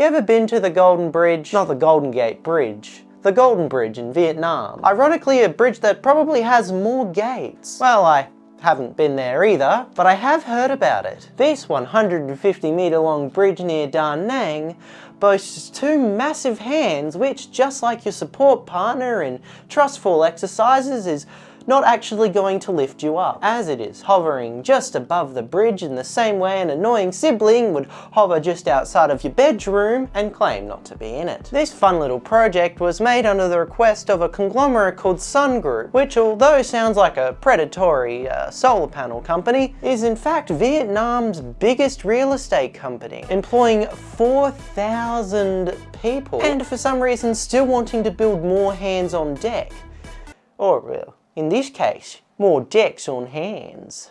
You ever been to the Golden Bridge? Not the Golden Gate Bridge. The Golden Bridge in Vietnam. Ironically, a bridge that probably has more gates. Well, I haven't been there either, but I have heard about it. This 150 meter long bridge near Da Nang boasts two massive hands which, just like your support partner in trustful exercises, is not actually going to lift you up, as it is hovering just above the bridge in the same way an annoying sibling would hover just outside of your bedroom and claim not to be in it. This fun little project was made under the request of a conglomerate called Sun Group, which although sounds like a predatory uh, solar panel company, is in fact Vietnam's biggest real estate company, employing 4,000 people, and for some reason still wanting to build more hands on deck. Or, in this case, more decks on hands.